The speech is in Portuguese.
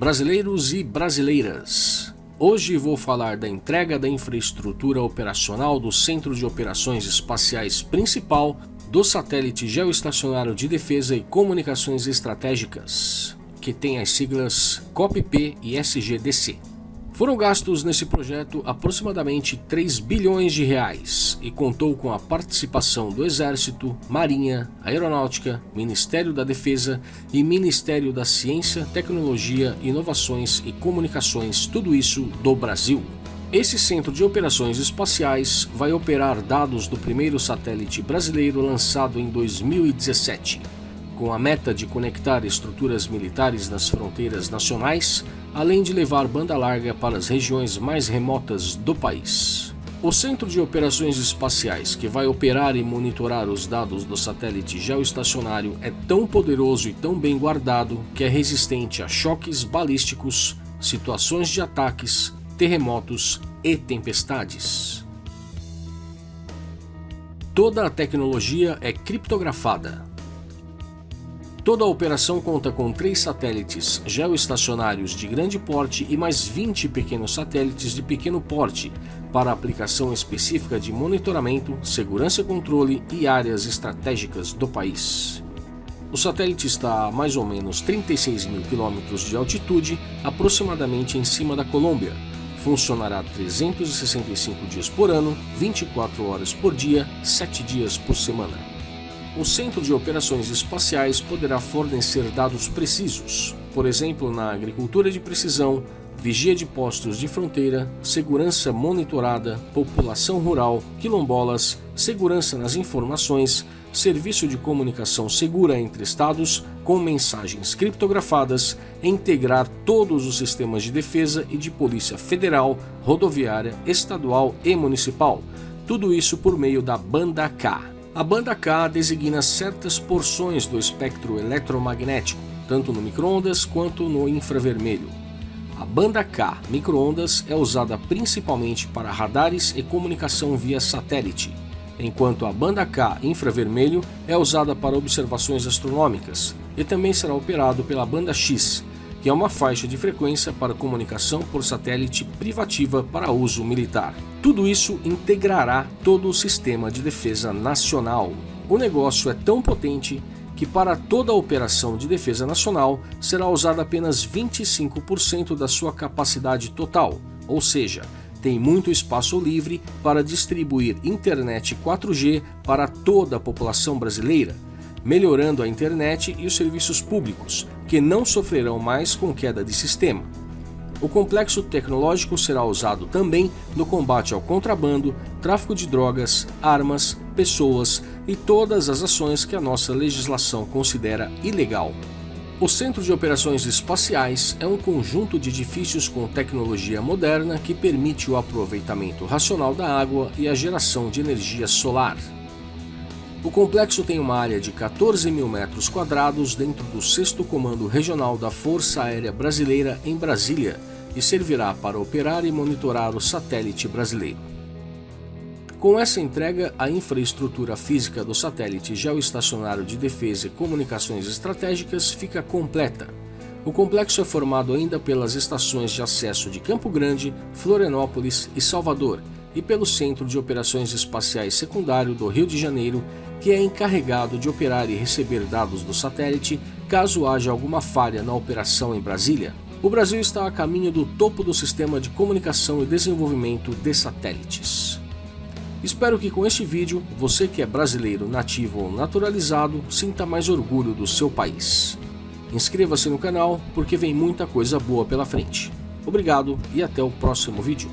Brasileiros e brasileiras, hoje vou falar da entrega da infraestrutura operacional do Centro de Operações Espaciais Principal do Satélite Geoestacionário de Defesa e Comunicações Estratégicas, que tem as siglas COPP e SGDC. Foram gastos nesse projeto aproximadamente 3 bilhões de reais e contou com a participação do Exército, Marinha, Aeronáutica, Ministério da Defesa e Ministério da Ciência, Tecnologia, Inovações e Comunicações, tudo isso do Brasil. Esse centro de operações espaciais vai operar dados do primeiro satélite brasileiro lançado em 2017 com a meta de conectar estruturas militares nas fronteiras nacionais, além de levar banda larga para as regiões mais remotas do país. O Centro de Operações Espaciais, que vai operar e monitorar os dados do satélite geoestacionário, é tão poderoso e tão bem guardado que é resistente a choques balísticos, situações de ataques, terremotos e tempestades. Toda a tecnologia é criptografada, Toda a operação conta com três satélites geoestacionários de grande porte e mais 20 pequenos satélites de pequeno porte para aplicação específica de monitoramento, segurança e controle e áreas estratégicas do país. O satélite está a mais ou menos 36 mil quilômetros de altitude, aproximadamente em cima da Colômbia. Funcionará 365 dias por ano, 24 horas por dia, 7 dias por semana o Centro de Operações Espaciais poderá fornecer dados precisos, por exemplo na agricultura de precisão, vigia de postos de fronteira, segurança monitorada, população rural, quilombolas, segurança nas informações, serviço de comunicação segura entre estados, com mensagens criptografadas, integrar todos os sistemas de defesa e de polícia federal, rodoviária, estadual e municipal, tudo isso por meio da banda K. A banda K designa certas porções do espectro eletromagnético, tanto no microondas quanto no infravermelho. A banda K microondas é usada principalmente para radares e comunicação via satélite, enquanto a banda K infravermelho é usada para observações astronômicas e também será operado pela banda X, que é uma faixa de frequência para comunicação por satélite privativa para uso militar. Tudo isso integrará todo o sistema de defesa nacional. O negócio é tão potente que para toda a operação de defesa nacional será usada apenas 25% da sua capacidade total, ou seja, tem muito espaço livre para distribuir internet 4G para toda a população brasileira, melhorando a internet e os serviços públicos, que não sofrerão mais com queda de sistema. O complexo tecnológico será usado também no combate ao contrabando, tráfico de drogas, armas, pessoas e todas as ações que a nossa legislação considera ilegal. O Centro de Operações Espaciais é um conjunto de edifícios com tecnologia moderna que permite o aproveitamento racional da água e a geração de energia solar. O complexo tem uma área de 14 mil metros quadrados dentro do 6 Comando Regional da Força Aérea Brasileira em Brasília e servirá para operar e monitorar o satélite brasileiro. Com essa entrega, a infraestrutura física do satélite geoestacionário de defesa e comunicações estratégicas fica completa. O complexo é formado ainda pelas estações de acesso de Campo Grande, Florianópolis e Salvador, e pelo Centro de Operações Espaciais Secundário do Rio de Janeiro, que é encarregado de operar e receber dados do satélite caso haja alguma falha na operação em Brasília. O Brasil está a caminho do topo do sistema de comunicação e desenvolvimento de satélites. Espero que com este vídeo, você que é brasileiro nativo ou naturalizado, sinta mais orgulho do seu país. Inscreva-se no canal, porque vem muita coisa boa pela frente. Obrigado e até o próximo vídeo.